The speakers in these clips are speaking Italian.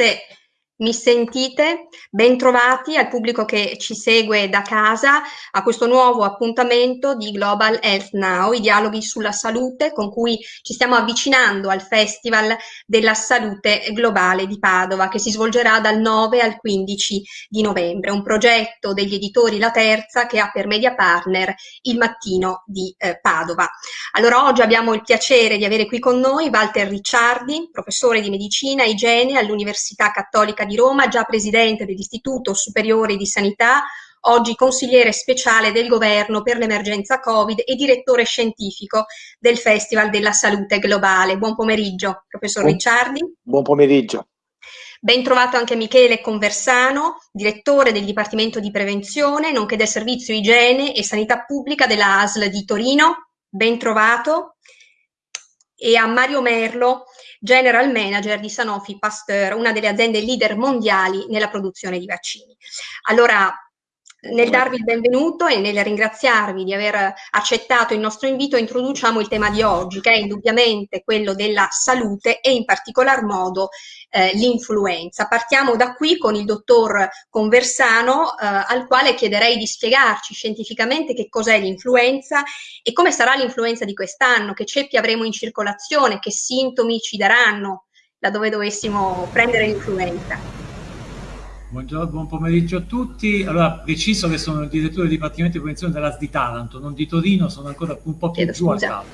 forse mi sentite? Bentrovati al pubblico che ci segue da casa a questo nuovo appuntamento di Global Health Now, i dialoghi sulla salute con cui ci stiamo avvicinando al Festival della Salute Globale di Padova che si svolgerà dal 9 al 15 di novembre, un progetto degli editori La Terza che ha per media partner il mattino di eh, Padova. Allora oggi abbiamo il piacere di avere qui con noi Walter Ricciardi, professore di medicina e igiene all'Università Cattolica di di Roma, già presidente dell'Istituto Superiore di Sanità, oggi consigliere speciale del governo per l'emergenza Covid e direttore scientifico del Festival della Salute Globale. Buon pomeriggio, professor buon, Ricciardi. Buon pomeriggio. Ben trovato anche Michele Conversano, direttore del Dipartimento di Prevenzione, nonché del Servizio Igiene e Sanità Pubblica della ASL di Torino. Ben trovato. E a Mario Merlo, General Manager di Sanofi Pasteur, una delle aziende leader mondiali nella produzione di vaccini. Allora, nel darvi il benvenuto e nel ringraziarvi di aver accettato il nostro invito, introduciamo il tema di oggi, che è indubbiamente quello della salute e in particolar modo eh, l'influenza. Partiamo da qui con il dottor Conversano, eh, al quale chiederei di spiegarci scientificamente che cos'è l'influenza e come sarà l'influenza di quest'anno, che ceppi avremo in circolazione, che sintomi ci daranno laddove dovessimo prendere l'influenza. Buongiorno, buon pomeriggio a tutti. Allora, preciso che sono il direttore del Dipartimento di Prevenzione dell'AS di Taranto, non di Torino, sono ancora un po' più Chiedo giù scusa. a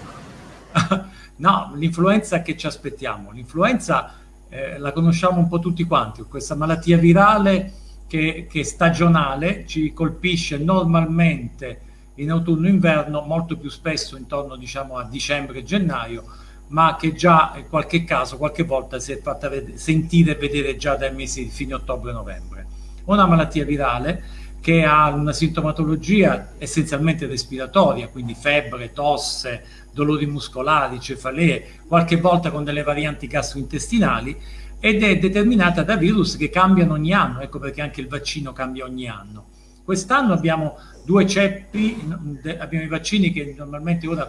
capo. no, l'influenza che ci aspettiamo? L'influenza eh, la conosciamo un po' tutti quanti, questa malattia virale che, che è stagionale, ci colpisce normalmente in autunno-inverno, molto più spesso intorno diciamo, a dicembre e gennaio, ma che già in qualche caso, qualche volta si è fatta sentire e vedere già dai mesi di fine ottobre-novembre. Una malattia virale che ha una sintomatologia essenzialmente respiratoria, quindi febbre, tosse, dolori muscolari, cefalee, qualche volta con delle varianti gastrointestinali ed è determinata da virus che cambiano ogni anno, ecco perché anche il vaccino cambia ogni anno. Quest'anno abbiamo due ceppi, abbiamo i vaccini che normalmente ora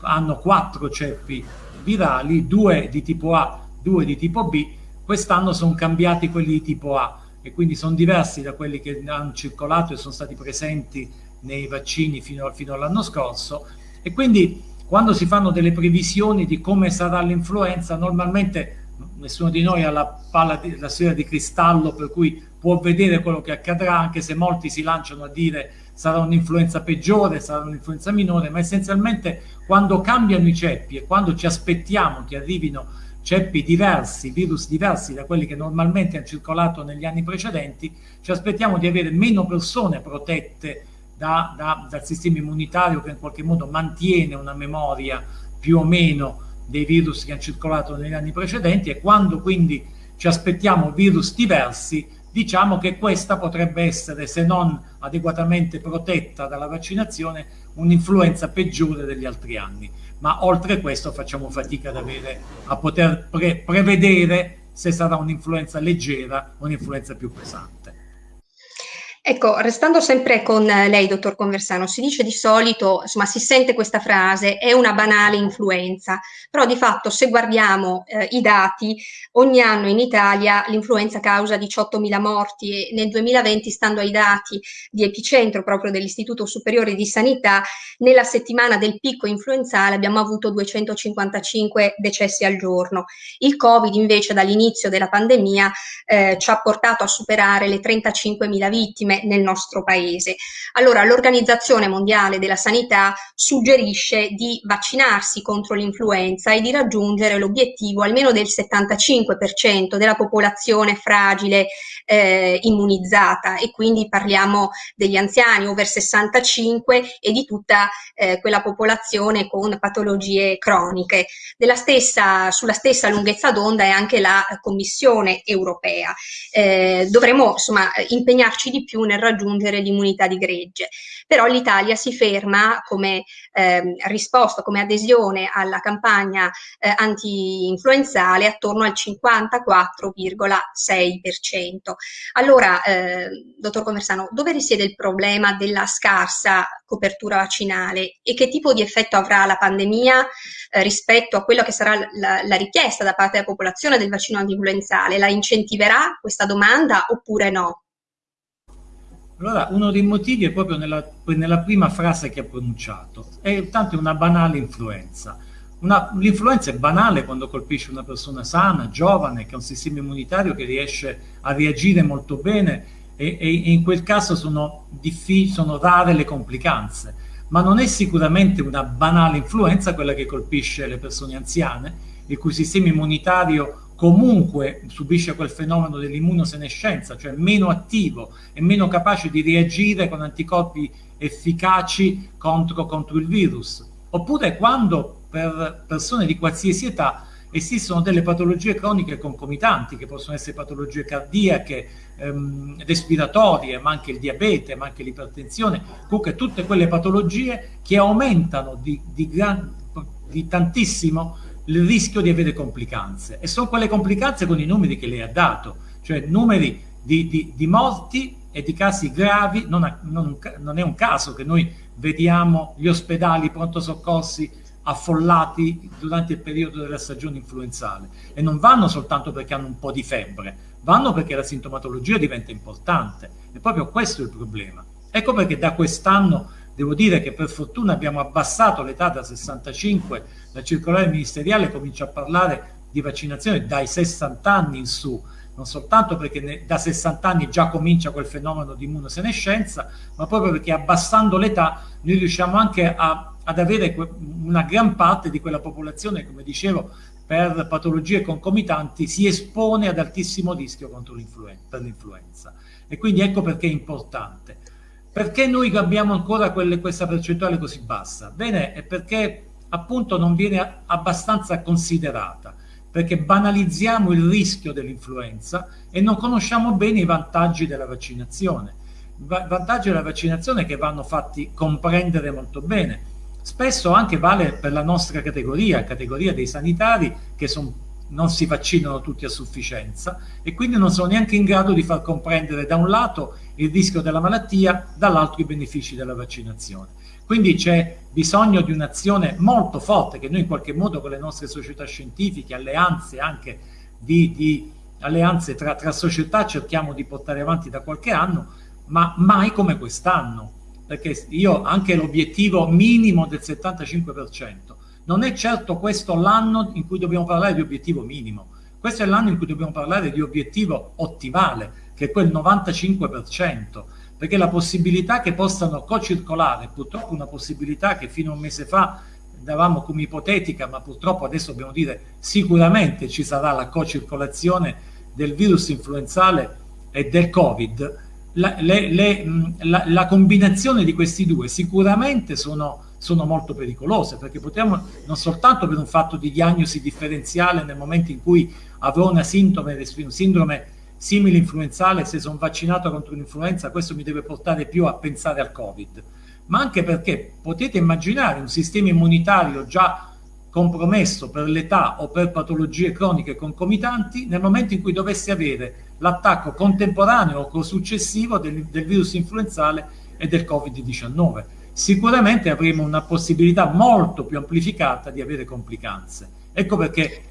hanno quattro ceppi virali, due di tipo A, due di tipo B, quest'anno sono cambiati quelli di tipo A e quindi sono diversi da quelli che hanno circolato e sono stati presenti nei vaccini fino, fino all'anno scorso. E quindi quando si fanno delle previsioni di come sarà l'influenza normalmente nessuno di noi ha la palla di, la sfera di cristallo per cui può vedere quello che accadrà anche se molti si lanciano a dire sarà un'influenza peggiore, sarà un'influenza minore, ma essenzialmente quando cambiano i ceppi e quando ci aspettiamo che arrivino ceppi diversi, virus diversi da quelli che normalmente hanno circolato negli anni precedenti, ci aspettiamo di avere meno persone protette da, da, dal sistema immunitario che in qualche modo mantiene una memoria più o meno dei virus che hanno circolato negli anni precedenti e quando quindi ci aspettiamo virus diversi diciamo che questa potrebbe essere, se non adeguatamente protetta dalla vaccinazione, un'influenza peggiore degli altri anni. Ma oltre questo facciamo fatica ad avere, a poter pre prevedere se sarà un'influenza leggera o un'influenza più pesante. Ecco, restando sempre con lei, dottor Conversano, si dice di solito, insomma, si sente questa frase, è una banale influenza, però di fatto se guardiamo eh, i dati, ogni anno in Italia l'influenza causa 18.000 morti e nel 2020, stando ai dati di epicentro proprio dell'Istituto Superiore di Sanità, nella settimana del picco influenzale abbiamo avuto 255 decessi al giorno. Il Covid invece dall'inizio della pandemia eh, ci ha portato a superare le 35.000 vittime vittime nel nostro paese. Allora l'Organizzazione Mondiale della Sanità suggerisce di vaccinarsi contro l'influenza e di raggiungere l'obiettivo almeno del 75% della popolazione fragile eh, immunizzata e quindi parliamo degli anziani over 65 e di tutta eh, quella popolazione con patologie croniche. Stessa, sulla stessa lunghezza d'onda è anche la Commissione europea. Eh, dovremo insomma impegnarci di più nel raggiungere l'immunità di gregge. Però l'Italia si ferma come eh, risposta, come adesione alla campagna eh, anti-influenzale attorno al 54,6%. Allora, eh, dottor Conversano, dove risiede il problema della scarsa copertura vaccinale e che tipo di effetto avrà la pandemia eh, rispetto a quella che sarà la, la, richiesta da parte della popolazione del vaccino antinfluenzale? La incentiverà questa domanda oppure no? Allora, uno dei motivi è proprio nella, nella prima frase che ha pronunciato, è tanto una banale influenza. L'influenza è banale quando colpisce una persona sana, giovane, che ha un sistema immunitario che riesce a reagire molto bene e, e in quel caso sono, sono rare le complicanze. Ma non è sicuramente una banale influenza quella che colpisce le persone anziane, il cui sistema immunitario comunque subisce quel fenomeno dell'immunosenescenza, cioè meno attivo e meno capace di reagire con anticorpi efficaci contro, contro il virus. Oppure quando per persone di qualsiasi età esistono delle patologie croniche concomitanti, che possono essere patologie cardiache, ehm, respiratorie, ma anche il diabete, ma anche l'ipertensione, comunque tutte quelle patologie che aumentano di, di, gran, di tantissimo il rischio di avere complicanze. E sono quelle complicanze con i numeri che lei ha dato, cioè numeri di, di, di morti e di casi gravi, non, non, non, è un caso che noi vediamo gli ospedali, i pronto soccorsi affollati durante il periodo della stagione influenzale. E non vanno soltanto perché hanno un po' di febbre, vanno perché la sintomatologia diventa importante. E proprio questo è il problema. Ecco perché da quest'anno Devo dire che per fortuna abbiamo abbassato l'età da 65, la circolare ministeriale comincia a parlare di vaccinazione dai 60 anni in su, non soltanto perché ne, da 60 anni già comincia quel fenomeno di immunosenescenza, ma proprio perché abbassando l'età noi riusciamo anche a, ad avere una gran parte di quella popolazione, come dicevo, per patologie concomitanti si espone ad altissimo rischio per l'influenza. E quindi ecco perché è importante. Perché noi abbiamo ancora quelle, questa percentuale così bassa? Bene, è perché appunto non viene abbastanza considerata, perché banalizziamo il rischio dell'influenza e non conosciamo bene i vantaggi della vaccinazione. I vantaggi della vaccinazione che vanno fatti comprendere molto bene. Spesso anche vale per la nostra categoria, categoria dei sanitari, che sono non si vaccinano tutti a sufficienza e quindi non sono neanche in grado di far comprendere da un lato il rischio della malattia, dall'altro i benefici della vaccinazione. Quindi c'è bisogno di un'azione molto forte che noi in qualche modo con le nostre società scientifiche, alleanze anche di, di alleanze tra, tra società cerchiamo di portare avanti da qualche anno, ma mai come quest'anno, perché io anche l'obiettivo minimo del 75%, non è certo questo l'anno in cui dobbiamo parlare di obiettivo minimo, questo è l'anno in cui dobbiamo parlare di obiettivo ottimale, che è quel 95%, perché la possibilità che possano co-circolare, purtroppo una possibilità che fino a un mese fa davamo come ipotetica, ma purtroppo adesso dobbiamo dire sicuramente ci sarà la co-circolazione del virus influenzale e del Covid, la, le, le, la, la combinazione di questi due sicuramente sono sono molto pericolose perché potremmo non soltanto per un fatto di diagnosi differenziale nel momento in cui avrò una sindrome, sindrome simile influenzale, se sono vaccinato contro l'influenza, questo mi deve portare più a pensare al Covid, ma anche perché potete immaginare un sistema immunitario già compromesso per l'età o per patologie croniche concomitanti nel momento in cui dovesse avere l'attacco contemporaneo o successivo del, del virus influenzale e del Covid-19 sicuramente avremo una possibilità molto più amplificata di avere complicanze. Ecco perché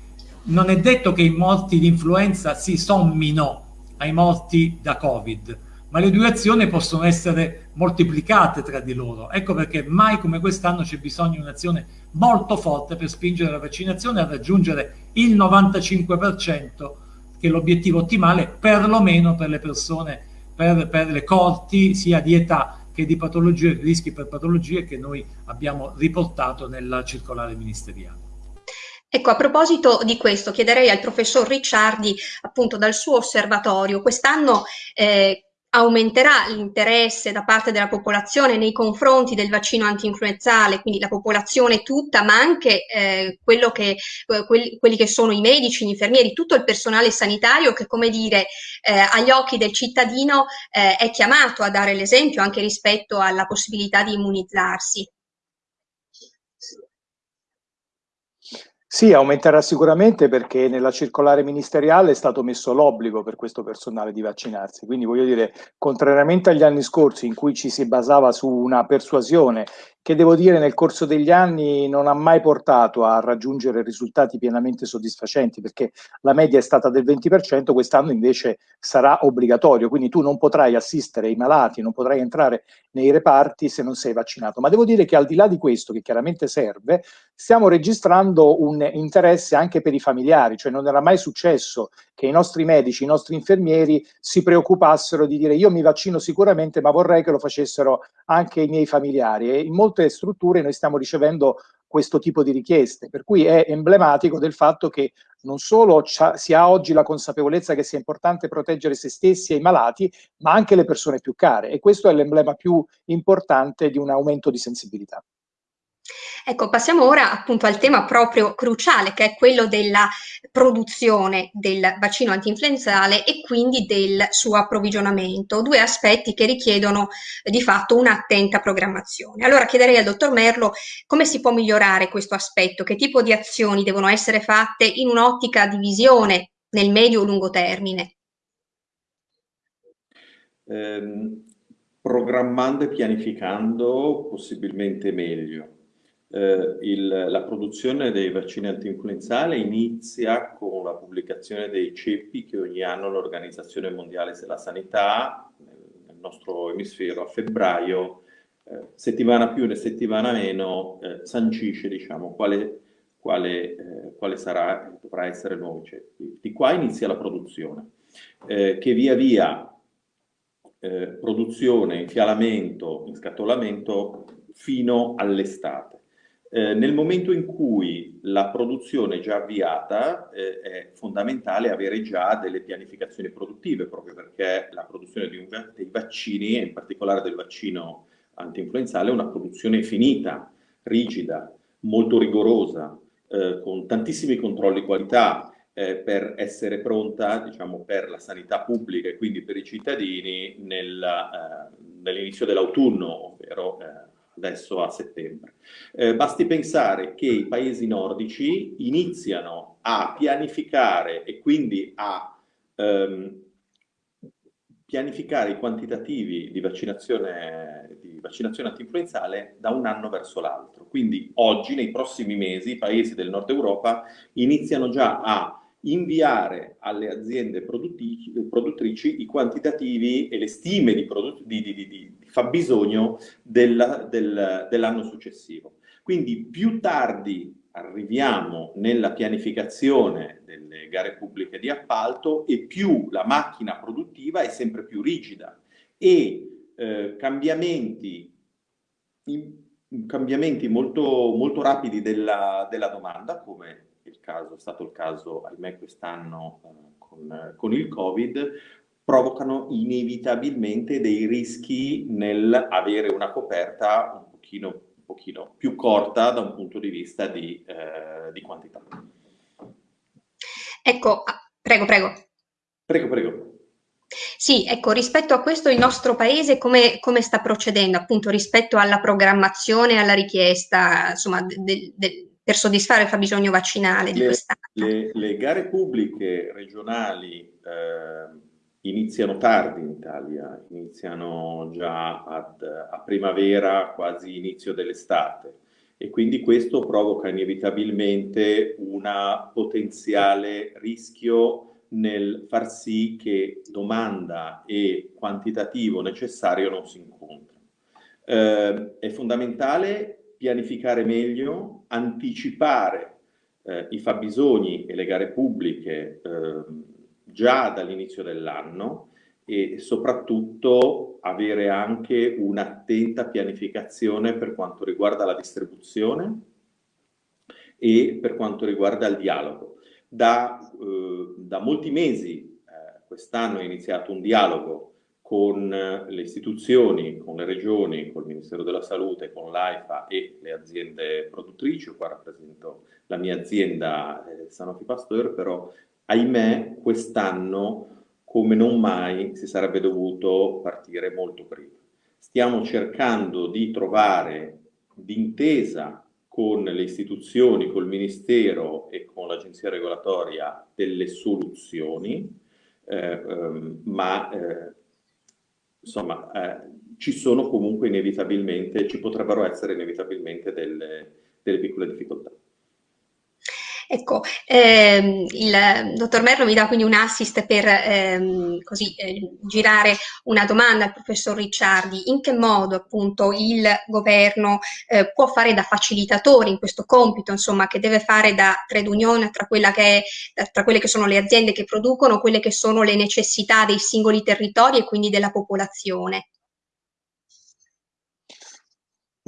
non è detto che i morti di influenza si sommino ai morti da Covid, ma le due azioni possono essere moltiplicate tra di loro. Ecco perché mai come quest'anno c'è bisogno di un'azione molto forte per spingere la vaccinazione a raggiungere il 95%, che è l'obiettivo ottimale, perlomeno per le persone, per, per le corti sia di età che di patologie, rischi per patologie che noi abbiamo riportato nella circolare ministeriale. Ecco, a proposito di questo, chiederei al professor Ricciardi, appunto dal suo osservatorio, quest'anno eh, aumenterà l'interesse da parte della popolazione nei confronti del vaccino antinfluenzale, quindi la popolazione tutta, ma anche eh, quello che, quelli, quelli, che sono i medici, gli infermieri, tutto il personale sanitario che, come dire, eh, agli occhi del cittadino eh, è chiamato a dare l'esempio anche rispetto alla possibilità di immunizzarsi. Sì, aumenterà sicuramente perché nella circolare ministeriale è stato messo l'obbligo per questo personale di vaccinarsi. Quindi voglio dire, contrariamente agli anni scorsi in cui ci si basava su una persuasione che devo dire nel corso degli anni non ha mai portato a raggiungere risultati pienamente soddisfacenti perché la media è stata del 20%, quest'anno invece sarà obbligatorio, quindi tu non potrai assistere i malati, non potrai entrare nei reparti se non sei vaccinato. Ma devo dire che al di là di questo, che chiaramente serve, stiamo registrando un interesse anche per i familiari, cioè non era mai successo che i nostri medici, i nostri infermieri si preoccupassero di dire io mi vaccino sicuramente ma vorrei che lo facessero anche i miei familiari e in molte strutture noi stiamo ricevendo questo tipo di richieste, per cui è emblematico del fatto che non solo si ha oggi la consapevolezza che sia importante proteggere se stessi e i malati, ma anche le persone più care e questo è l'emblema più importante di un aumento di sensibilità. Ecco, passiamo ora appunto al tema proprio cruciale che è quello della produzione del vaccino antinfluenzale e quindi del suo approvvigionamento, due aspetti che richiedono eh, di fatto un'attenta programmazione. Allora chiederei al dottor Merlo come si può migliorare questo aspetto, che tipo di azioni devono essere fatte in un'ottica di visione nel medio-lungo termine. Eh, programmando e pianificando possibilmente meglio eh, il, la produzione dei vaccini antinfluenzali inizia con la pubblicazione dei ceppi che ogni anno l'Organizzazione Mondiale della Sanità, nel nostro emisfero, a febbraio, eh, settimana più e settimana meno, eh, sancisce diciamo, quale, quale, eh, quale sarà, dovrà essere il nuovo ceppi. Di qua inizia la produzione, eh, che via via eh, produzione, infialamento, inscatolamento fino all'estate. Eh, nel momento in cui la produzione è già avviata eh, è fondamentale avere già delle pianificazioni produttive proprio perché la produzione un, dei vaccini e in particolare del vaccino antinfluenzale è una produzione finita, rigida, molto rigorosa, eh, con tantissimi controlli qualità eh, per essere pronta diciamo, per la sanità pubblica e quindi per i cittadini nel, eh, nell'inizio dell'autunno, ovvero eh, adesso a settembre. Eh, basti pensare che i paesi nordici iniziano a pianificare e quindi a ehm, pianificare i quantitativi di vaccinazione, di vaccinazione antinfluenzale da un anno verso l'altro. Quindi oggi, nei prossimi mesi, i paesi del nord Europa iniziano già a inviare alle aziende produttrici i quantitativi e le stime di, di, di, di fabbisogno del, del, dell'anno successivo. Quindi più tardi arriviamo nella pianificazione delle gare pubbliche di appalto e più la macchina produttiva è sempre più rigida e eh, cambiamenti, in, cambiamenti molto, molto rapidi della, della domanda, come il caso, è stato il caso, ahimè, quest'anno eh, con, con il Covid, provocano inevitabilmente dei rischi nel avere una coperta un pochino, un pochino più corta da un punto di vista di, eh, di quantità. Ecco, ah, prego, prego. Prego, prego. Sì, ecco, rispetto a questo il nostro paese come, come sta procedendo appunto rispetto alla programmazione, alla richiesta, insomma, de, de, per soddisfare il fabbisogno vaccinale di quest'anno? Le, le, gare pubbliche regionali eh, iniziano tardi in Italia, iniziano già ad, a primavera, quasi inizio dell'estate e quindi questo provoca inevitabilmente un potenziale rischio nel far sì che domanda e quantitativo necessario non si incontrino. Eh, è fondamentale pianificare meglio, anticipare eh, i fabbisogni e le gare pubbliche eh, già dall'inizio dell'anno e soprattutto avere anche un'attenta pianificazione per quanto riguarda la distribuzione e per quanto riguarda il dialogo. Da, eh, da molti mesi eh, quest'anno è iniziato un dialogo con le istituzioni, con le regioni, con il Ministero della Salute, con l'AIFA e le aziende produttrici. Qua rappresento la mia azienda eh, Sanofi Pasteur, però ahimè quest'anno come non mai si sarebbe dovuto partire molto prima. Stiamo cercando di trovare d'intesa con le istituzioni, col Ministero e con l'Agenzia Regolatoria delle soluzioni, eh, ehm, ma eh, insomma eh, ci sono comunque inevitabilmente, ci potrebbero essere inevitabilmente delle, delle piccole difficoltà. Ecco, ehm, il dottor Merlo mi dà quindi un assist per ehm, così, eh, girare una domanda al professor Ricciardi. In che modo appunto il governo eh, può fare da facilitatore in questo compito, insomma, che deve fare da trade union tra, che è, tra quelle che sono le aziende che producono, quelle che sono le necessità dei singoli territori e quindi della popolazione?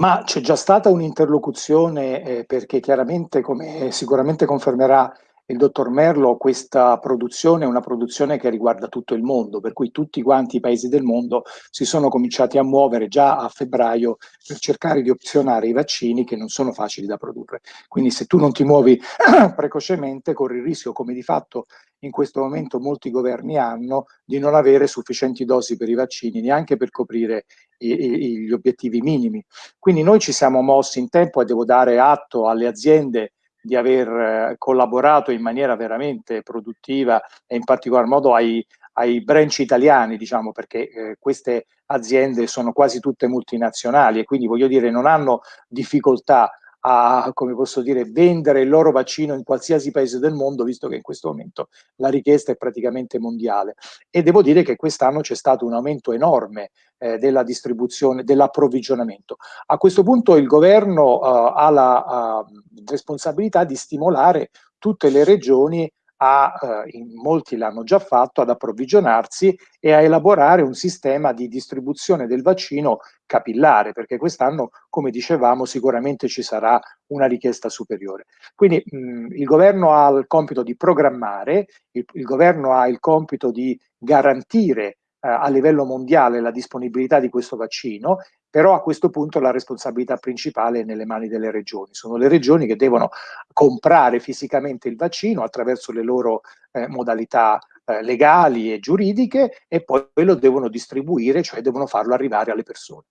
Ma c'è già stata un'interlocuzione eh, perché chiaramente, come sicuramente confermerà il dottor Merlo, questa produzione è una produzione che riguarda tutto il mondo, per cui tutti quanti i paesi del mondo si sono cominciati a muovere già a febbraio per cercare di opzionare i vaccini che non sono facili da produrre. Quindi se tu non ti muovi precocemente corri il rischio, come di fatto in questo momento molti governi hanno, di non avere sufficienti dosi per i vaccini, neanche per coprire i, i, gli obiettivi minimi. Quindi noi ci siamo mossi in tempo e devo dare atto alle aziende di aver eh, collaborato in maniera veramente produttiva e in particolar modo ai, ai branch italiani, diciamo, perché eh, queste aziende sono quasi tutte multinazionali e quindi voglio dire non hanno difficoltà a, come posso dire, vendere il loro vaccino in qualsiasi paese del mondo, visto che in questo momento la richiesta è praticamente mondiale. E devo dire che quest'anno c'è stato un aumento enorme eh, della distribuzione, dell'approvvigionamento. A questo punto il governo uh, ha la uh, responsabilità di stimolare tutte le regioni a, eh, molti l'hanno già fatto, ad approvvigionarsi e a elaborare un sistema di distribuzione del vaccino capillare, perché quest'anno, come dicevamo, sicuramente ci sarà una richiesta superiore. Quindi mh, il governo ha il compito di programmare, il, il governo ha il compito di garantire eh, a livello mondiale la disponibilità di questo vaccino però a questo punto la responsabilità principale è nelle mani delle regioni. Sono le regioni che devono comprare fisicamente il vaccino attraverso le loro eh, modalità eh, legali e giuridiche e poi lo devono distribuire, cioè devono farlo arrivare alle persone.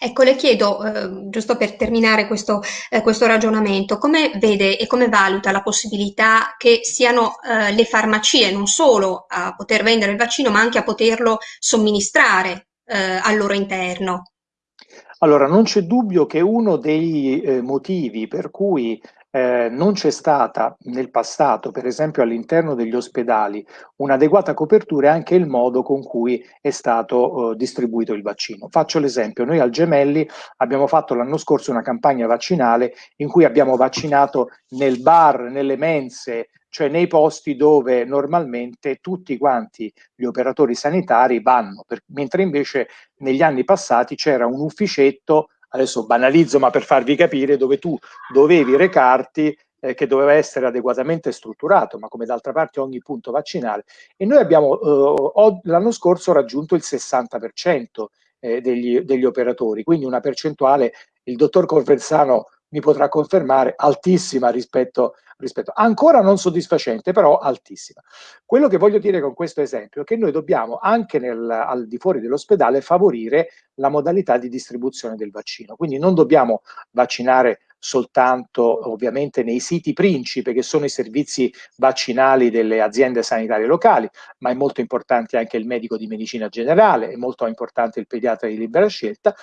Ecco, le chiedo, eh, giusto per terminare questo, eh, questo, ragionamento, come vede e come valuta la possibilità che siano eh, le farmacie non solo a poter vendere il vaccino, ma anche a poterlo somministrare eh, al loro interno? Allora, non c'è dubbio che uno dei eh, motivi per cui eh, non c'è stata nel passato, per esempio all'interno degli ospedali, un'adeguata copertura è anche il modo con cui è stato eh, distribuito il vaccino. Faccio l'esempio, noi al Gemelli abbiamo fatto l'anno scorso una campagna vaccinale in cui abbiamo vaccinato nel bar, nelle mense, cioè nei posti dove normalmente tutti quanti gli operatori sanitari vanno, per, mentre invece negli anni passati c'era un ufficetto, adesso banalizzo ma per farvi capire, dove tu dovevi recarti eh, che doveva essere adeguatamente strutturato, ma come d'altra parte ogni punto vaccinale. E noi abbiamo eh, l'anno scorso raggiunto il 60% eh, degli, degli operatori, quindi una percentuale, il dottor Conversano mi potrà confermare, altissima rispetto rispetto. Ancora non soddisfacente, però altissima. Quello che voglio dire con questo esempio è che noi dobbiamo anche nel, al di fuori dell'ospedale favorire la modalità di distribuzione del vaccino. Quindi non dobbiamo vaccinare soltanto ovviamente nei siti principe che sono i servizi vaccinali delle aziende sanitarie locali, ma è molto importante anche il medico di medicina generale, è molto importante il pediatra di libera scelta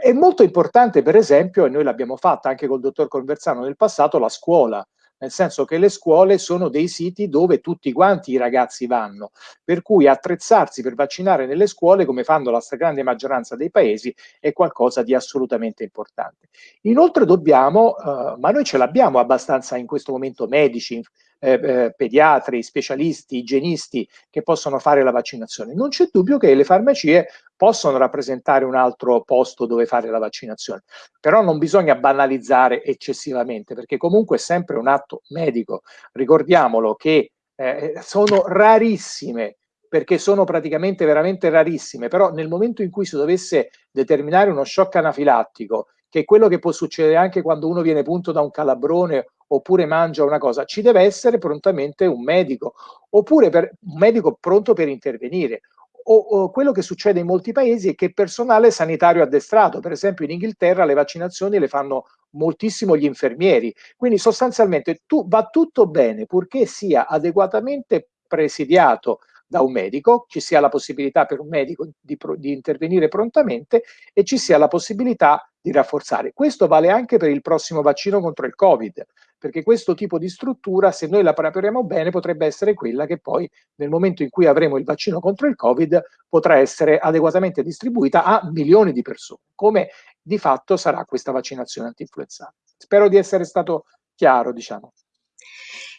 è molto importante, per esempio, e noi l'abbiamo fatta anche col dottor Conversano nel passato, la scuola nel senso che le scuole sono dei siti dove tutti quanti i ragazzi vanno, per cui attrezzarsi per vaccinare nelle scuole, come fanno la stragrande maggioranza dei paesi, è qualcosa di assolutamente importante. Inoltre dobbiamo, eh, ma noi ce l'abbiamo abbastanza in questo momento medici, eh, eh, pediatri, specialisti, igienisti che possono fare la vaccinazione. Non c'è dubbio che le farmacie possono rappresentare un altro posto dove fare la vaccinazione, però non bisogna banalizzare eccessivamente perché comunque è sempre un atto medico. Ricordiamolo che eh, sono rarissime perché sono praticamente veramente rarissime, però nel momento in cui si dovesse determinare uno shock anafilattico, che è quello che può succedere anche quando uno viene punto da un calabrone oppure mangia una cosa, ci deve essere prontamente un medico, oppure per, un medico pronto per intervenire. O, o, quello che succede in molti paesi è che personale sanitario addestrato, per esempio in Inghilterra le vaccinazioni le fanno moltissimo gli infermieri. Quindi sostanzialmente tu, va tutto bene purché sia adeguatamente presidiato da un medico, ci sia la possibilità per un medico di, di, intervenire prontamente e ci sia la possibilità di rafforzare. Questo vale anche per il prossimo vaccino contro il Covid, perché questo tipo di struttura, se noi la prepariamo bene, potrebbe essere quella che poi nel momento in cui avremo il vaccino contro il Covid potrà essere adeguatamente distribuita a milioni di persone, come di fatto sarà questa vaccinazione anti-influenzale. Spero di essere stato chiaro, diciamo.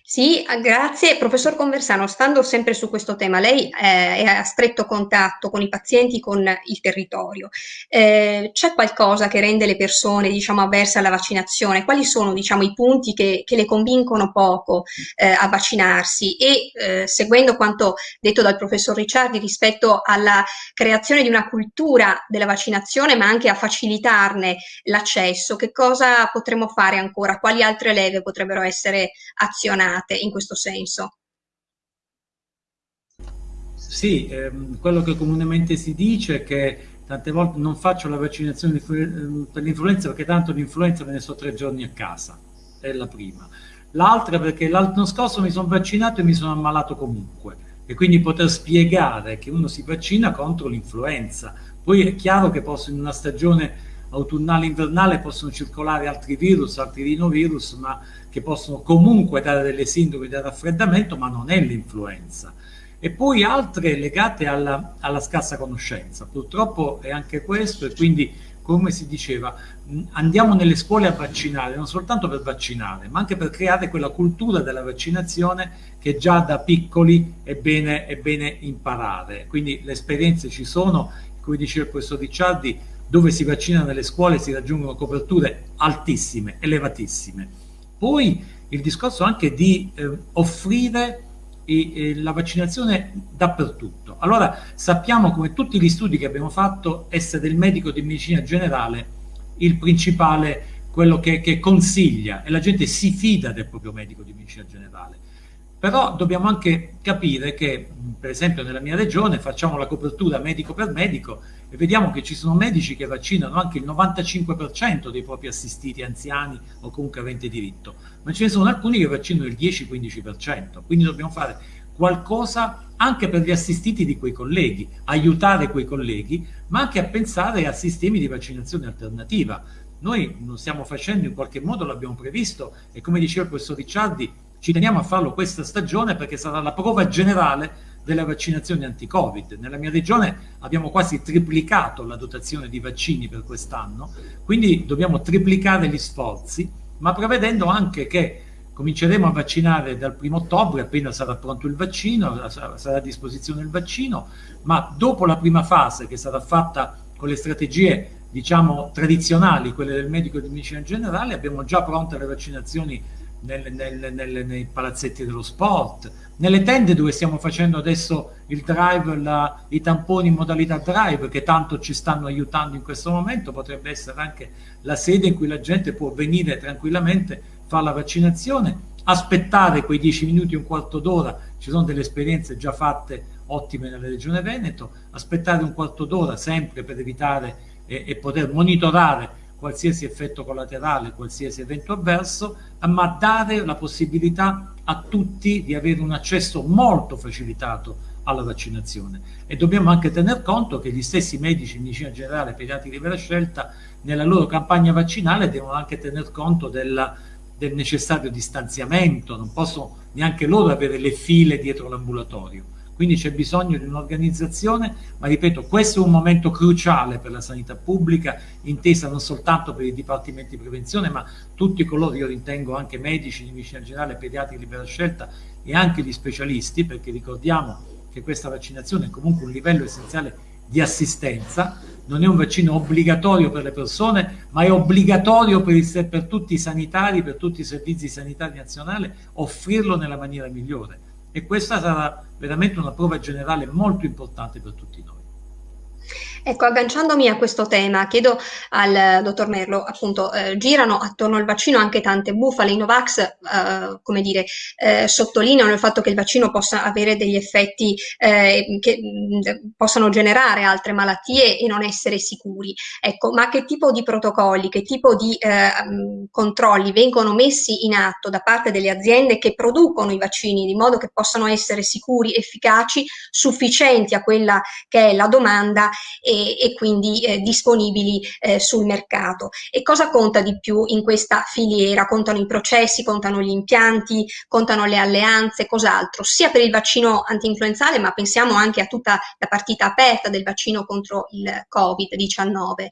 Sì, ah, grazie. Professor Conversano, stando sempre su questo tema, lei eh, è a stretto contatto con i pazienti, con il territorio. Eh, c'è qualcosa che rende le persone, diciamo, avverse alla vaccinazione? Quali sono, diciamo, i punti che, che le convincono poco eh, a vaccinarsi? E eh, seguendo quanto detto dal professor Ricciardi rispetto alla creazione di una cultura della vaccinazione, ma anche a facilitarne l'accesso, che cosa potremmo fare ancora? Quali altre leve potrebbero essere azionate? Impegnate in questo senso. Sì, ehm, quello che comunemente si dice è che tante volte non faccio la vaccinazione ehm, per l'influenza perché tanto l'influenza me ne sto tre giorni a casa, è la prima. L'altra perché l'anno scorso mi sono vaccinato e mi sono ammalato comunque e quindi poter spiegare che uno si vaccina contro l'influenza. Poi è chiaro che posso in una stagione autunnale invernale possono circolare altri virus, altri rinovirus, ma che possono comunque dare delle sindrome da raffreddamento, ma non è l'influenza. E poi altre legate alla, alla scarsa conoscenza. Purtroppo è anche questo e quindi, come si diceva, andiamo nelle scuole a vaccinare, non soltanto per vaccinare, ma anche per creare quella cultura della vaccinazione che già da piccoli è bene, è bene imparare. Quindi le esperienze ci sono, come diceva il professor Ricciardi, dove si vaccina nelle scuole si raggiungono coperture altissime, elevatissime. Poi il discorso anche di eh, offrire eh, la vaccinazione dappertutto. Allora sappiamo come tutti gli studi che abbiamo fatto essere il medico di medicina generale il principale, quello che, che consiglia e la gente si fida del proprio medico di medicina generale. Però dobbiamo anche capire che, per esempio nella mia regione, facciamo la copertura medico per medico e vediamo che ci sono medici che vaccinano anche il 95% dei propri assistiti anziani o comunque aventi diritto, ma ce ne sono alcuni che vaccinano il 10-15%, quindi dobbiamo fare qualcosa anche per gli assistiti di quei colleghi, aiutare quei colleghi, ma anche a pensare a sistemi di vaccinazione alternativa. Noi lo stiamo facendo in qualche modo, l'abbiamo previsto e come diceva il professor Ricciardi, ci teniamo a farlo questa stagione perché sarà la prova generale delle vaccinazioni anti-Covid. Nella mia regione abbiamo quasi triplicato la dotazione di vaccini per quest'anno, quindi dobbiamo triplicare gli sforzi, ma prevedendo anche che cominceremo a vaccinare dal primo ottobre, appena sarà pronto il vaccino, sarà a disposizione il vaccino, ma dopo la prima fase che sarà fatta con le strategie diciamo tradizionali, quelle del medico di medicina generale, abbiamo già pronte le vaccinazioni nel, nel, nel, nei palazzetti dello sport, nelle tende dove stiamo facendo adesso il drive, la, i tamponi in modalità drive che tanto ci stanno aiutando in questo momento, potrebbe essere anche la sede in cui la gente può venire tranquillamente, fare la vaccinazione, aspettare quei 10 minuti, un quarto d'ora, ci sono delle esperienze già fatte ottime nella regione Veneto, aspettare un quarto d'ora sempre per evitare e, e poter monitorare qualsiasi effetto collaterale, qualsiasi evento avverso, ma dare la possibilità a tutti di avere un accesso molto facilitato alla vaccinazione. E dobbiamo anche tener conto che gli stessi medici in medicina generale pediatri di vera scelta nella loro campagna vaccinale devono anche tener conto della, del necessario distanziamento, non possono neanche loro avere le file dietro l'ambulatorio quindi c'è bisogno di un'organizzazione, ma ripeto, questo è un momento cruciale per la sanità pubblica, intesa non soltanto per i dipartimenti di prevenzione, ma tutti coloro, io ritengo anche medici di medicina generale, pediatri di libera scelta e anche gli specialisti, perché ricordiamo che questa vaccinazione è comunque un livello essenziale di assistenza, non è un vaccino obbligatorio per le persone, ma è obbligatorio per, il, per tutti i sanitari, per tutti i servizi sanitari nazionali, offrirlo nella maniera migliore e questa sarà veramente una prova generale molto importante per tutti noi. Ecco, agganciandomi a questo tema, chiedo al dottor Merlo, appunto, eh, girano attorno al vaccino anche tante bufale. I Novax, eh, come dire, eh, sottolineano il fatto che il vaccino possa avere degli effetti eh, che mh, possano generare altre malattie e non essere sicuri. Ecco, ma che tipo di protocolli, che tipo di eh, controlli vengono messi in atto da parte delle aziende che producono i vaccini, di modo che possano essere sicuri, efficaci, sufficienti a quella che è la domanda e, e quindi eh, disponibili eh, sul mercato. E cosa conta di più in questa filiera? Contano i processi, contano gli impianti, contano le alleanze, cos'altro? Sia per il vaccino antinfluenzale, ma pensiamo anche a tutta la partita aperta del vaccino contro il Covid-19.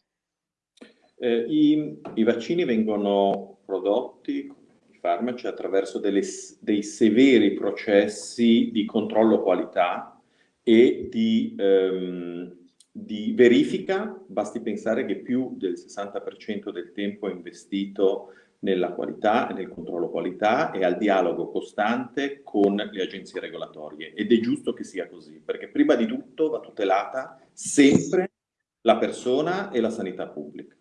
Eh, i, i, vaccini vengono prodotti, i farmaci, attraverso delle, dei severi processi di controllo qualità e di ehm, di verifica, basti pensare che più del 60% del tempo è investito nella qualità e nel controllo qualità e al dialogo costante con le agenzie regolatorie ed è giusto che sia così perché prima di tutto va tutelata sempre la persona e la sanità pubblica.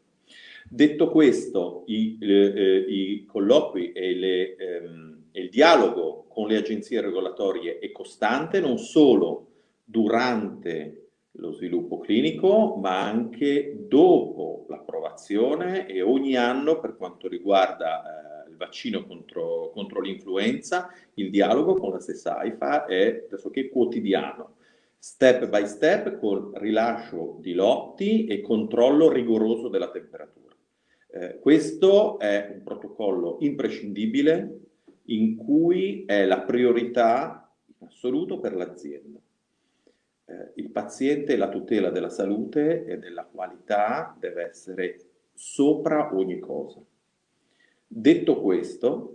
Detto questo, i, eh, i colloqui e, le, ehm, e il dialogo con le agenzie regolatorie è costante non solo durante lo sviluppo clinico, ma anche dopo l'approvazione e ogni anno per quanto riguarda eh, il vaccino contro, contro l'influenza, il dialogo con la stessa AIFA è pressoché quotidiano, step by step con rilascio di lotti e controllo rigoroso della temperatura. Eh, questo è un protocollo imprescindibile in cui è la priorità in assoluto per l'azienda eh, il paziente la tutela della salute e della qualità deve essere sopra ogni cosa. Detto questo,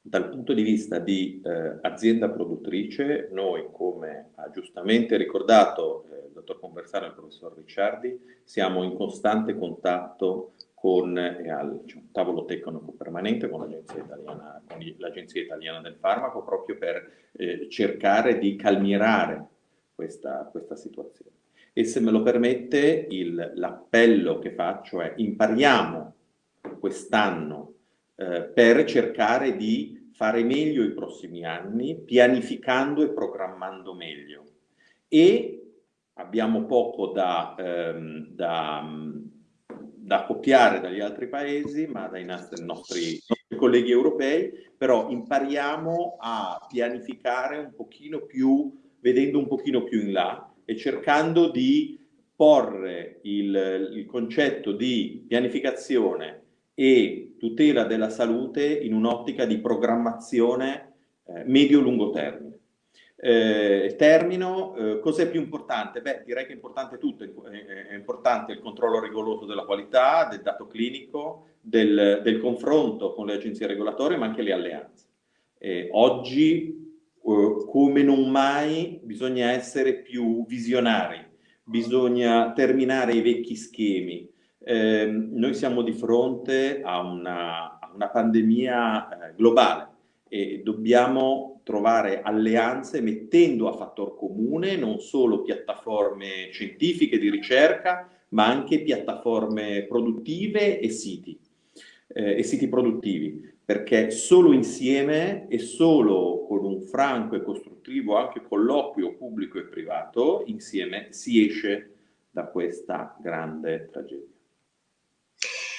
dal punto di vista di eh, azienda produttrice, noi, come ha giustamente ricordato eh, il dottor Conversano e il professor Ricciardi, siamo in costante contatto con eh, al diciamo, tavolo tecnico permanente con l'Agenzia Italiana, Italiana, del Farmaco proprio per eh, cercare di calmierare questa, questa situazione. E se me lo permette, l'appello che faccio è impariamo quest'anno eh, per cercare di fare meglio i prossimi anni, pianificando e programmando meglio. E abbiamo poco da, ehm, da, da, copiare dagli altri paesi, ma dai nostri, nostri, colleghi europei, però impariamo a pianificare un pochino più vedendo un pochino più in là e cercando di porre il, il concetto di pianificazione e tutela della salute in un'ottica di programmazione eh, medio-lungo termine. Eh, termino, eh, cos'è più importante? Beh, direi che è importante tutto, è, è, importante il controllo rigoroso della qualità, del dato clinico, del, del confronto con le agenzie regolatorie, ma anche le alleanze. Eh, oggi eh, come non mai bisogna essere più visionari, bisogna terminare i vecchi schemi. Eh, noi siamo di fronte a una, a una pandemia eh, globale e dobbiamo trovare alleanze mettendo a fattor comune non solo piattaforme scientifiche di ricerca, ma anche piattaforme produttive e siti, eh, e siti produttivi perché solo insieme e solo con un franco e costruttivo anche colloquio pubblico e privato, insieme si esce da questa grande tragedia.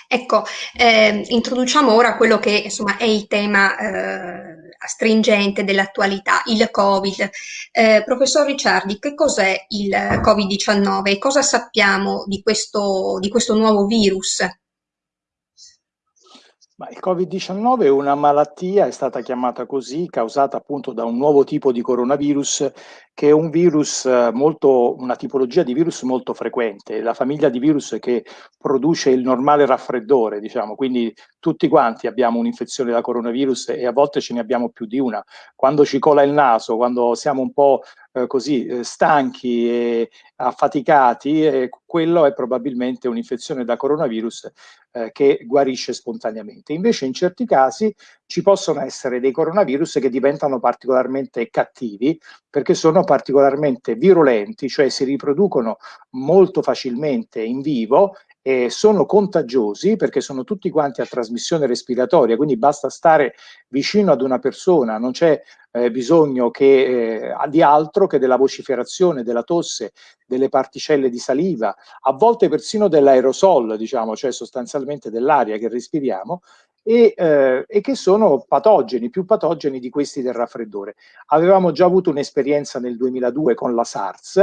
Ecco, eh, introduciamo ora quello che insomma è il tema eh, stringente dell'attualità, il Covid. Eh, professor Ricciardi, che cos'è il Covid-19 e cosa sappiamo di questo, di questo nuovo virus? Ma il Covid-19 è una malattia, è stata chiamata così, causata appunto da un nuovo tipo di coronavirus, che è un virus eh, molto, una tipologia di virus molto frequente, la famiglia di virus che produce il normale raffreddore, diciamo, quindi tutti quanti abbiamo un'infezione da coronavirus e a volte ce ne abbiamo più di una. Quando ci cola il naso, quando siamo un po' eh, così eh, stanchi e affaticati, eh, quello è probabilmente un'infezione da coronavirus eh, che guarisce spontaneamente. Invece in certi casi ci possono essere dei coronavirus che diventano particolarmente cattivi perché sono particolarmente virulenti, cioè si riproducono molto facilmente in vivo eh, sono contagiosi perché sono tutti quanti a trasmissione respiratoria, quindi basta stare vicino ad una persona, non c'è eh, bisogno che, eh, di altro che della vociferazione, della tosse, delle particelle di saliva, a volte persino dell'aerosol, diciamo, cioè sostanzialmente dell'aria che respiriamo, e, eh, e, che sono patogeni, più patogeni di questi del raffreddore. Avevamo già avuto un'esperienza nel 2002 con la SARS,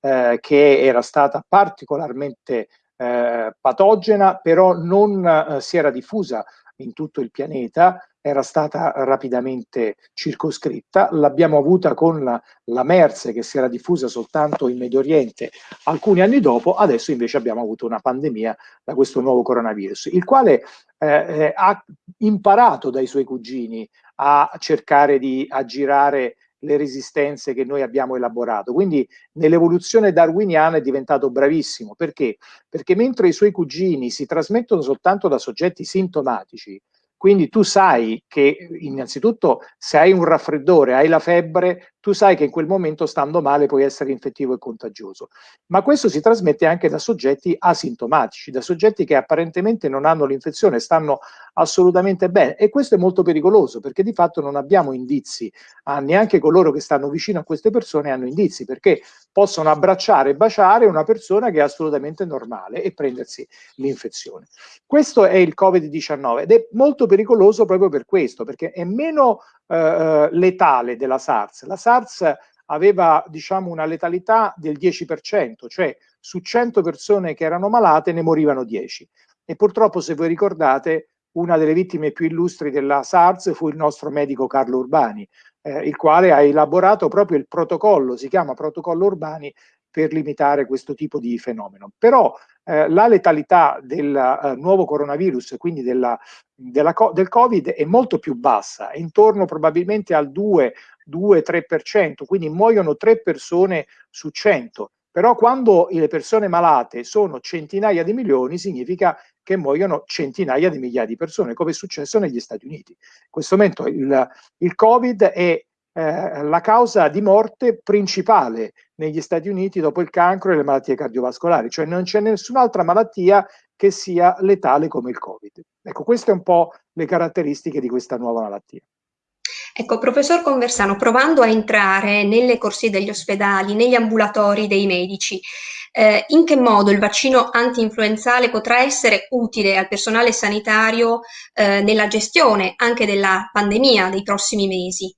eh, che era stata particolarmente eh, patogena, però non eh, si era diffusa in tutto il pianeta, era stata rapidamente circoscritta. L'abbiamo avuta con la, la, MERS che si era diffusa soltanto in Medio Oriente alcuni anni dopo, adesso invece abbiamo avuto una pandemia da questo nuovo coronavirus, il quale eh, eh ha imparato dai suoi cugini a cercare di aggirare le resistenze che noi abbiamo elaborato. Quindi nell'evoluzione darwiniana è diventato bravissimo. Perché? Perché mentre i suoi cugini si trasmettono soltanto da soggetti sintomatici, quindi tu sai che innanzitutto se hai un raffreddore, hai la febbre, tu sai che in quel momento stando male puoi essere infettivo e contagioso. Ma questo si trasmette anche da soggetti asintomatici, da soggetti che apparentemente non hanno l'infezione, stanno assolutamente bene e questo è molto pericoloso perché di fatto non abbiamo indizi, ah, neanche coloro che stanno vicino a queste persone hanno indizi perché possono abbracciare e baciare una persona che è assolutamente normale e prendersi l'infezione. Questo è il Covid-19 ed è molto pericoloso proprio per questo, perché è meno eh, eh letale della SARS. La SARS aveva diciamo una letalità del 10%, cioè su 100 persone che erano malate ne morivano 10. E purtroppo, se voi ricordate, una delle vittime più illustri della SARS fu il nostro medico Carlo Urbani, eh, il quale ha elaborato proprio il protocollo, si chiama protocollo Urbani, per limitare questo tipo di fenomeno. Però eh, la letalità del uh, nuovo coronavirus, quindi della, della, del Covid, è molto più bassa, è intorno probabilmente al 2-3%, quindi muoiono 3 persone su 100. Però quando le persone malate sono centinaia di milioni, significa che muoiono centinaia di migliaia di persone, come è successo negli Stati Uniti. In questo momento il, il Covid è eh, la causa di morte principale negli Stati Uniti dopo il cancro e le malattie cardiovascolari, cioè non c'è nessun'altra malattia che sia letale come il Covid. Ecco, queste sono un po' le caratteristiche di questa nuova malattia. Ecco, professor Conversano, provando a entrare nelle corsie degli ospedali, negli ambulatori dei medici, eh, in che modo il vaccino anti-influenzale potrà essere utile al personale sanitario eh, nella gestione anche della pandemia dei prossimi mesi?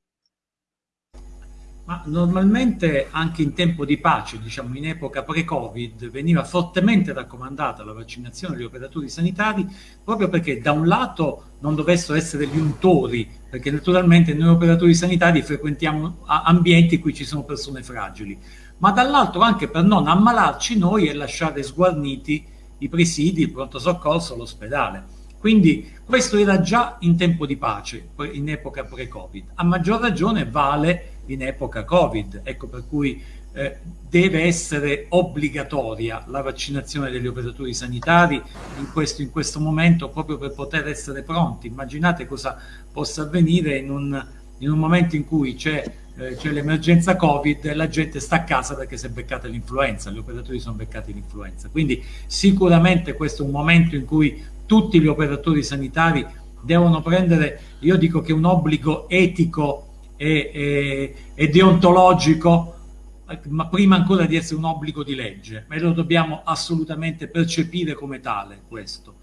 Ma normalmente anche in tempo di pace, diciamo in epoca pre-Covid, veniva fortemente raccomandata la vaccinazione degli operatori sanitari proprio perché da un lato non dovessero essere gli untori, perché naturalmente noi operatori sanitari frequentiamo ambienti in cui ci sono persone fragili, ma dall'altro anche per non ammalarci noi e lasciare sguarniti i presidi, il pronto soccorso, l'ospedale. Quindi questo era già in tempo di pace, in epoca pre-Covid. A maggior ragione vale in epoca Covid, ecco per cui eh, deve essere obbligatoria la vaccinazione degli operatori sanitari in questo, in questo momento proprio per poter essere pronti. Immaginate cosa possa avvenire in un, in un momento in cui c'è eh, l'emergenza Covid e la gente sta a casa perché si è beccata l'influenza, gli operatori sono beccati l'influenza. Quindi sicuramente questo è un momento in cui tutti gli operatori sanitari devono prendere, io dico che un obbligo etico e, e, e deontologico, ma prima ancora di essere un obbligo di legge, ma lo dobbiamo assolutamente percepire come tale questo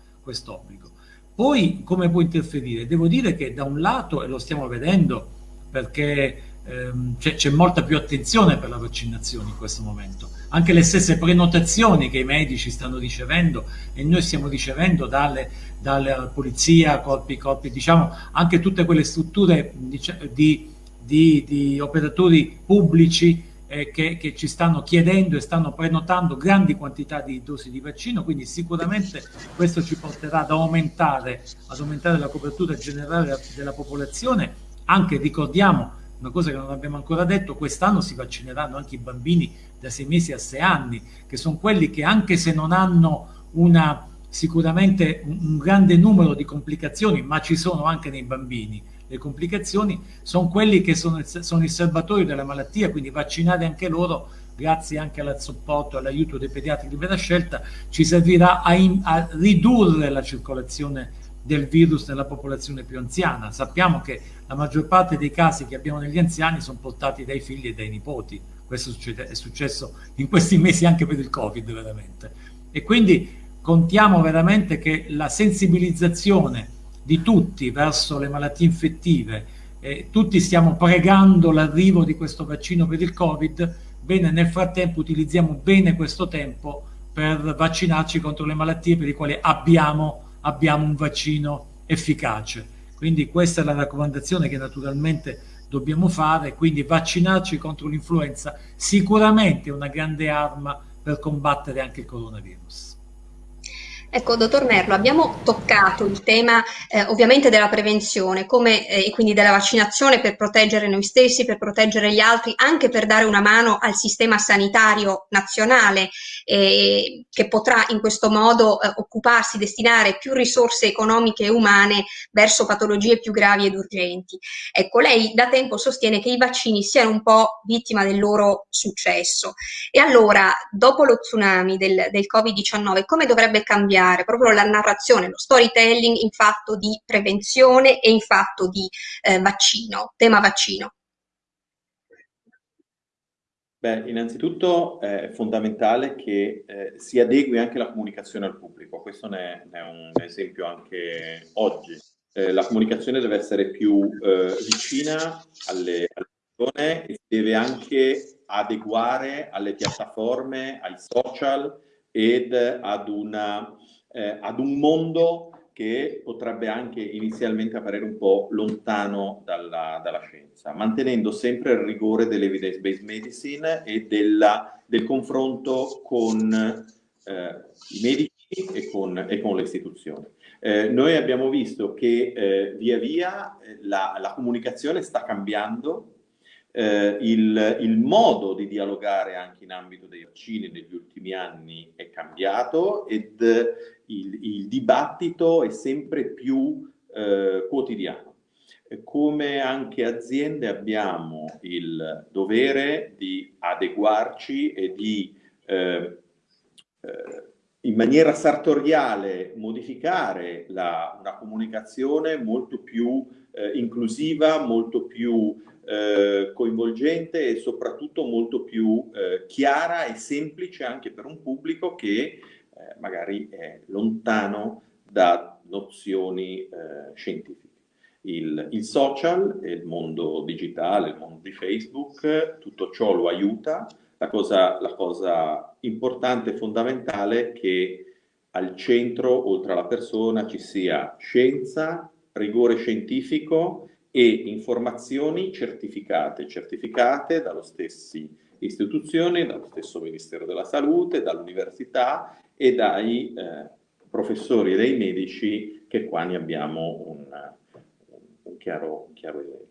obbligo. Poi come può interferire? Devo dire che da un lato, e lo stiamo vedendo perché ehm, c'è molta più attenzione per la vaccinazione in questo momento, anche le stesse prenotazioni che i medici stanno ricevendo e noi stiamo ricevendo dalle, dalle polizia, corpi, corpi, diciamo anche tutte quelle strutture di, di di, di operatori pubblici eh, che, che, ci stanno chiedendo e stanno prenotando grandi quantità di dosi di vaccino, quindi sicuramente questo ci porterà ad aumentare, ad aumentare la copertura generale della popolazione, anche ricordiamo una cosa che non abbiamo ancora detto, quest'anno si vaccineranno anche i bambini da 6 mesi a 6 anni, che sono quelli che anche se non hanno una, sicuramente un, un grande numero di complicazioni, ma ci sono anche nei bambini, le complicazioni, sono quelli che sono, sono il serbatoio della malattia, quindi vaccinare anche loro grazie anche al supporto e all'aiuto dei pediatri di libera scelta, ci servirà a, in, a ridurre la circolazione del virus nella popolazione più anziana. Sappiamo che la maggior parte dei casi che abbiamo negli anziani sono portati dai figli e dai nipoti. Questo succede, è successo in questi mesi anche per il Covid, veramente. E quindi contiamo veramente che la sensibilizzazione di tutti verso le malattie infettive, eh, tutti stiamo pregando l'arrivo di questo vaccino per il Covid, bene, nel frattempo utilizziamo bene questo tempo per vaccinarci contro le malattie per le quali abbiamo abbiamo un vaccino efficace. Quindi questa è la raccomandazione che naturalmente dobbiamo fare, quindi vaccinarci contro l'influenza sicuramente è una grande arma per combattere anche il coronavirus. Ecco, dottor Merlo, abbiamo toccato il tema eh, ovviamente della prevenzione come, eh, e quindi della vaccinazione per proteggere noi stessi, per proteggere gli altri, anche per dare una mano al sistema sanitario nazionale eh, che potrà in questo modo eh, occuparsi, destinare più risorse economiche e umane verso patologie più gravi ed urgenti. Ecco, lei da tempo sostiene che i vaccini siano un po' vittima del loro successo. E allora, dopo lo tsunami del, del Covid-19, come dovrebbe cambiare? Cambiare proprio la narrazione, lo storytelling in fatto di prevenzione e in fatto di eh, vaccino, tema vaccino? Beh, innanzitutto è fondamentale che eh, si adegui anche la comunicazione al pubblico, questo ne, ne è un esempio anche oggi. Eh, la comunicazione deve essere più eh, vicina alle, alle persone e deve anche adeguare alle piattaforme, ai social ed ad una eh, ad un mondo che potrebbe anche inizialmente apparire un po' lontano dalla, dalla scienza, mantenendo sempre il rigore dell'evidence-based medicine e della, del confronto con eh, i medici e con, e con le istituzioni. Eh, noi abbiamo visto che eh, via via eh, la, la comunicazione sta cambiando eh, il, il, modo di dialogare anche in ambito dei vaccini negli ultimi anni è cambiato ed il, il dibattito è sempre più eh, quotidiano. Come anche aziende abbiamo il dovere di adeguarci e di eh, eh in maniera sartoriale modificare la, una comunicazione molto più eh, inclusiva, molto più eh, coinvolgente e soprattutto molto più eh, chiara e semplice anche per un pubblico che magari è lontano da nozioni eh, scientifiche. Il, il, social, il mondo digitale, il mondo di Facebook, tutto ciò lo aiuta. La cosa, la cosa importante e fondamentale è che al centro, oltre alla persona, ci sia scienza, rigore scientifico e informazioni certificate, certificate dallo stessi istituzioni, dallo stesso Ministero della Salute, dall'università e dai eh, professori e dai medici che qua ne abbiamo un, un, chiaro, chiaro esempio.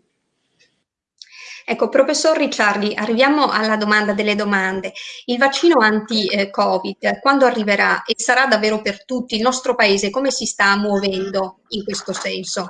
Ecco, professor Ricciardi, arriviamo alla domanda delle domande. Il vaccino anti-Covid, quando arriverà e sarà davvero per tutti, il nostro paese come si sta muovendo in questo senso?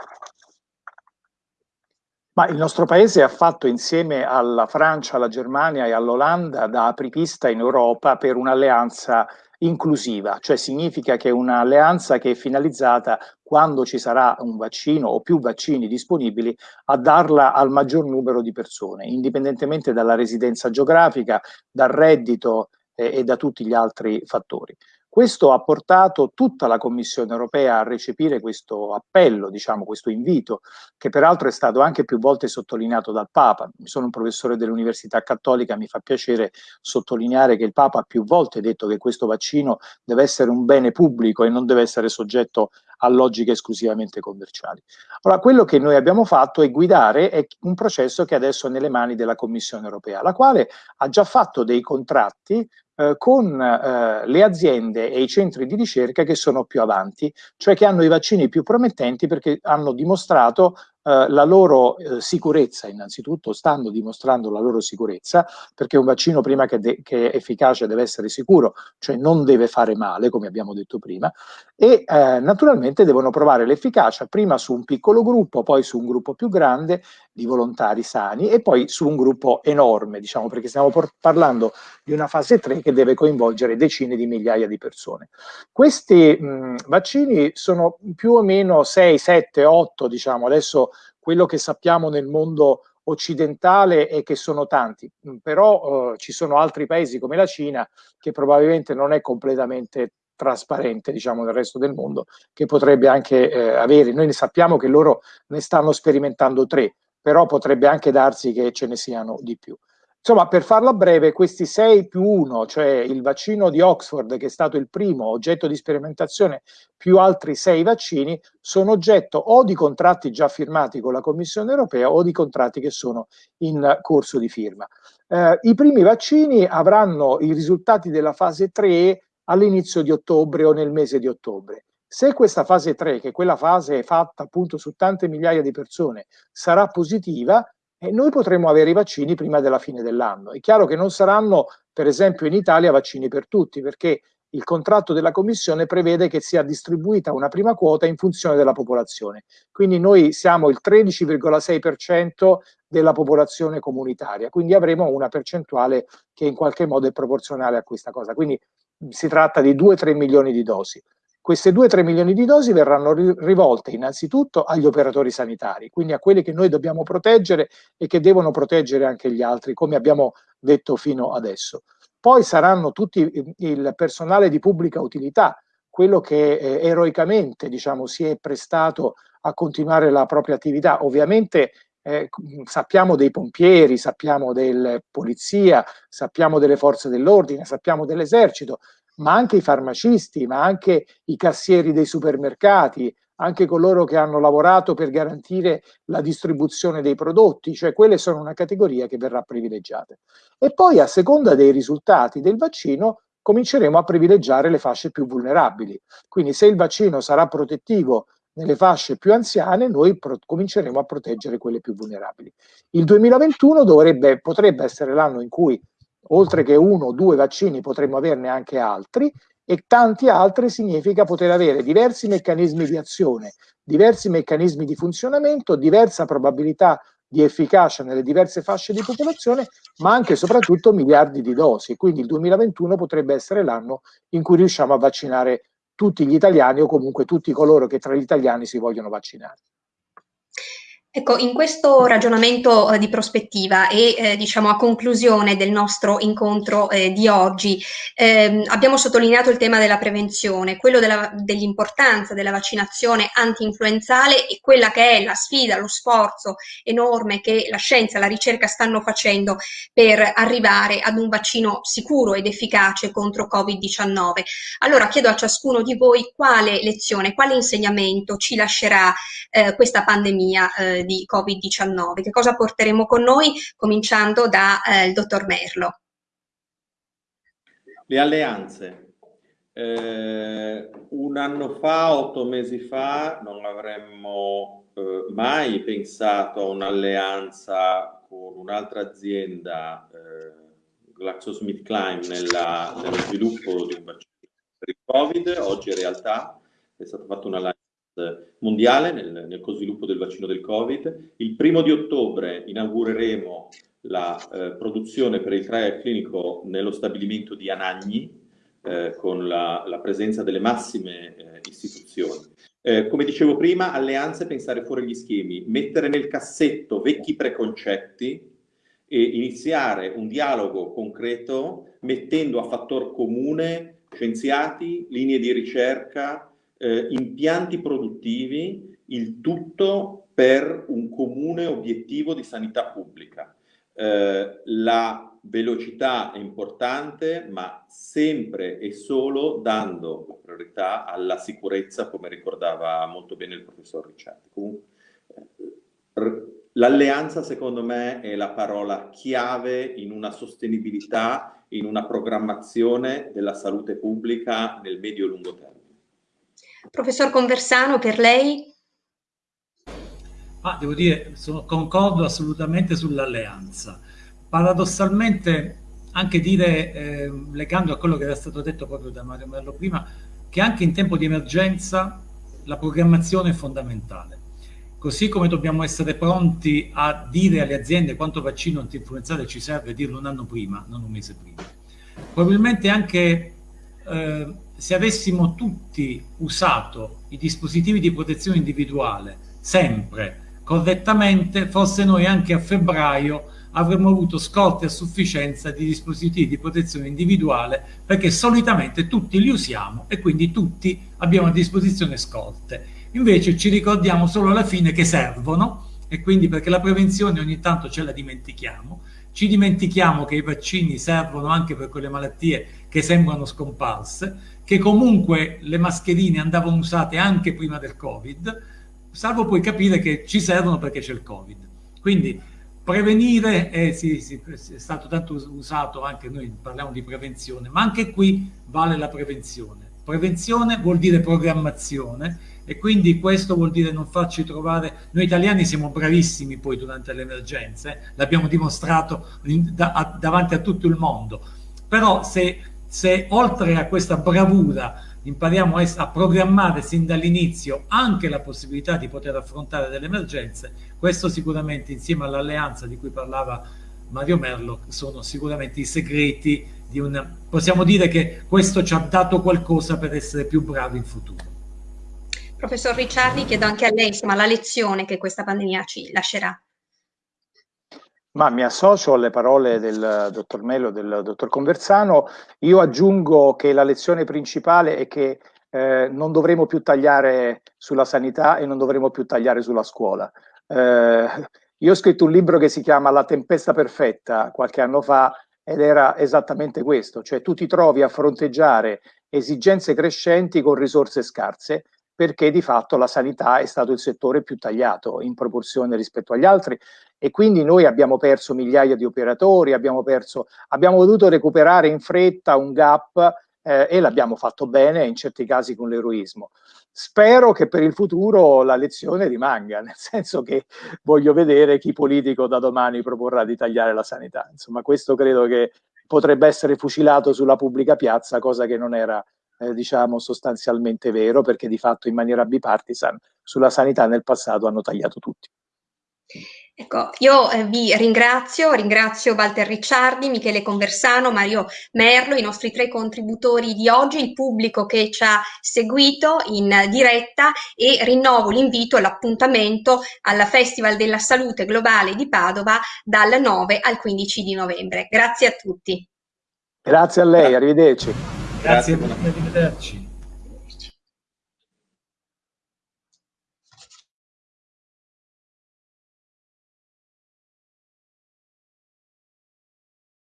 Ma il nostro paese ha fatto insieme alla Francia, alla Germania e all'Olanda da apripista in Europa per un'alleanza inclusiva, cioè significa che è un'alleanza che è finalizzata quando ci sarà un vaccino o più vaccini disponibili a darla al maggior numero di persone, indipendentemente dalla residenza geografica, dal reddito eh, e da tutti gli altri fattori. Questo ha portato tutta la Commissione europea a recepire questo appello, diciamo, questo invito, che peraltro è stato anche più volte sottolineato dal Papa. Sono un professore dell'Università Cattolica, mi fa piacere sottolineare che il Papa ha più volte detto che questo vaccino deve essere un bene pubblico e non deve essere soggetto a logiche esclusivamente commerciali. Allora, quello che noi abbiamo fatto è guidare un processo che adesso è nelle mani della Commissione europea, la quale ha già fatto dei contratti eh, con eh, le aziende e i centri di ricerca che sono più avanti, cioè che hanno i vaccini più promettenti perché hanno dimostrato eh, la loro eh, sicurezza, innanzitutto stanno dimostrando la loro sicurezza, perché un vaccino prima che, che, è efficace deve essere sicuro, cioè non deve fare male, come abbiamo detto prima, e eh, naturalmente devono provare l'efficacia prima su un piccolo gruppo, poi su un gruppo più grande di volontari sani e poi su un gruppo enorme, diciamo, perché stiamo parlando di una fase 3 che deve coinvolgere decine di migliaia di persone. Questi mh, vaccini sono più o meno 6, 7, 8, diciamo, adesso quello che sappiamo nel mondo occidentale è che sono tanti, però eh, ci sono altri paesi come la Cina che probabilmente non è completamente trasparente, diciamo, nel resto del mondo, che potrebbe anche eh, avere. Noi ne sappiamo che loro ne stanno sperimentando tre, però potrebbe anche darsi che ce ne siano di più. Insomma, per farla breve, questi 6 più 1, cioè il vaccino di Oxford, che è stato il primo oggetto di sperimentazione, più altri 6 vaccini, sono oggetto o di contratti già firmati con la Commissione europea o di contratti che sono in corso di firma. Eh, I primi vaccini avranno i risultati della fase 3 all'inizio di ottobre o nel mese di ottobre. Se questa fase 3, che è quella fase fatta appunto su tante migliaia di persone, sarà positiva, e noi potremo avere i vaccini prima della fine dell'anno. È chiaro che non saranno, per esempio, in Italia vaccini per tutti, perché il contratto della Commissione prevede che sia distribuita una prima quota in funzione della popolazione. Quindi noi siamo il 13,6% della popolazione comunitaria, quindi avremo una percentuale che in qualche modo è proporzionale a questa cosa. Quindi si tratta di 2-3 milioni di dosi. Queste 2-3 milioni di dosi verranno rivolte innanzitutto agli operatori sanitari, quindi a quelli che noi dobbiamo proteggere e che devono proteggere anche gli altri, come abbiamo detto fino adesso. Poi saranno tutti il personale di pubblica utilità, quello che eh, eroicamente diciamo, si è prestato a continuare la propria attività. Ovviamente eh, sappiamo dei pompieri, sappiamo della polizia, sappiamo delle forze dell'ordine, sappiamo dell'esercito, ma anche i farmacisti, ma anche i cassieri dei supermercati, anche coloro che hanno lavorato per garantire la distribuzione dei prodotti, cioè quelle sono una categoria che verrà privilegiata. E poi a seconda dei risultati del vaccino cominceremo a privilegiare le fasce più vulnerabili. Quindi se il vaccino sarà protettivo nelle fasce più anziane, noi cominceremo a proteggere quelle più vulnerabili. Il 2021 dovrebbe, potrebbe essere l'anno in cui oltre che uno o due vaccini potremmo averne anche altri e tanti altri significa poter avere diversi meccanismi di azione, diversi meccanismi di funzionamento, diversa probabilità di efficacia nelle diverse fasce di popolazione, ma anche e soprattutto miliardi di dosi. Quindi il 2021 potrebbe essere l'anno in cui riusciamo a vaccinare tutti gli italiani o comunque tutti coloro che tra gli italiani si vogliono vaccinare. Ecco, in questo ragionamento eh, di prospettiva e eh, diciamo a conclusione del nostro incontro eh, di oggi, ehm, abbiamo sottolineato il tema della prevenzione, quello dell'importanza della vaccinazione anti-influenzale e quella che è la sfida, lo sforzo enorme che la scienza e la ricerca stanno facendo per arrivare ad un vaccino sicuro ed efficace contro Covid-19. Allora chiedo a ciascuno di voi quale lezione, quale insegnamento ci lascerà eh, questa pandemia di Covid-19. Che cosa porteremo con noi, cominciando dal eh, dottor Merlo? Le alleanze. Eh, un anno fa, otto mesi fa, non avremmo eh, mai pensato a un'alleanza con un'altra azienda, eh, GlaxoSmithKline, nella, nello sviluppo di un vaccino per il Covid. Oggi è realtà, è stata fatta un'alleanza mondiale nel, nel co-sviluppo del vaccino del Covid. Il primo di ottobre inaugureremo la eh, produzione per il trial clinico nello stabilimento di Anagni eh, con la, la, presenza delle massime eh, istituzioni. Eh, come dicevo prima, alleanze, pensare fuori gli schemi, mettere nel cassetto vecchi preconcetti e iniziare un dialogo concreto mettendo a fattor comune scienziati, linee di ricerca, eh, impianti produttivi, il tutto per un comune obiettivo di sanità pubblica. Eh, la velocità è importante, ma sempre e solo dando priorità alla sicurezza, come ricordava molto bene il professor Ricciardi. Eh, l'alleanza, secondo me, è la parola chiave in una sostenibilità, in una programmazione della salute pubblica nel medio e lungo termine. Professor Conversano, per lei? Ah, devo dire, sono, concordo assolutamente sull'alleanza. Paradossalmente, anche dire, eh, legando a quello che era stato detto proprio da Mario Merlo prima, che anche in tempo di emergenza la programmazione è fondamentale. Così come dobbiamo essere pronti a dire alle aziende quanto vaccino antinfluenzale ci serve, dirlo un anno prima, non un mese prima. Probabilmente anche eh, se avessimo tutti usato i dispositivi di protezione individuale sempre correttamente, forse noi anche a febbraio avremmo avuto scorte a sufficienza di dispositivi di protezione individuale perché solitamente tutti li usiamo e quindi tutti abbiamo a disposizione scorte. Invece ci ricordiamo solo alla fine che servono e quindi perché la prevenzione ogni tanto ce la dimentichiamo, ci dimentichiamo che i vaccini servono anche per quelle malattie che sembrano scomparse, che comunque le mascherine andavano usate anche prima del Covid, salvo poi capire che ci servono perché c'è il Covid. Quindi prevenire è, sì, sì, è, stato tanto usato, anche noi parliamo di prevenzione, ma anche qui vale la prevenzione. Prevenzione vuol dire programmazione e quindi questo vuol dire non farci trovare, noi italiani siamo bravissimi poi durante le emergenze, l'abbiamo dimostrato in, da, a, davanti a tutto il mondo, però se, se oltre a questa bravura impariamo a, programmare sin dall'inizio anche la possibilità di poter affrontare delle emergenze, questo sicuramente insieme all'alleanza di cui parlava Mario Merlo sono sicuramente i segreti di un... possiamo dire che questo ci ha dato qualcosa per essere più bravi in futuro. Professor Ricciardi, chiedo anche a lei insomma, la lezione che questa pandemia ci lascerà. Ma mi associo alle parole del dottor Mello del dottor Conversano. Io aggiungo che la lezione principale è che eh, non dovremo più tagliare sulla sanità e non dovremo più tagliare sulla scuola. Eh, io ho scritto un libro che si chiama La tempesta perfetta qualche anno fa ed era esattamente questo, cioè tu ti trovi a fronteggiare esigenze crescenti con risorse scarse perché di fatto la sanità è stato il settore più tagliato in proporzione rispetto agli altri e quindi noi abbiamo perso migliaia di operatori, abbiamo, perso, abbiamo dovuto recuperare in fretta un gap eh, e l'abbiamo fatto bene, in certi casi con l'eroismo. Spero che per il futuro la lezione rimanga, nel senso che voglio vedere chi politico da domani proporrà di tagliare la sanità. Insomma, questo credo che potrebbe essere fucilato sulla pubblica piazza, cosa che non era eh, diciamo sostanzialmente vero, perché di fatto in maniera bipartisan sulla sanità nel passato hanno tagliato tutti. Ecco, io eh, vi ringrazio, ringrazio Walter Ricciardi, Michele Conversano, Mario Merlo, i nostri tre contributori di oggi, il pubblico che ci ha seguito in diretta e rinnovo l'invito e l'appuntamento al Festival della Salute Globale di Padova dal 9 al 15 di novembre. Grazie a tutti. Grazie a lei, arrivederci. Grazie, Grazie arrivederci.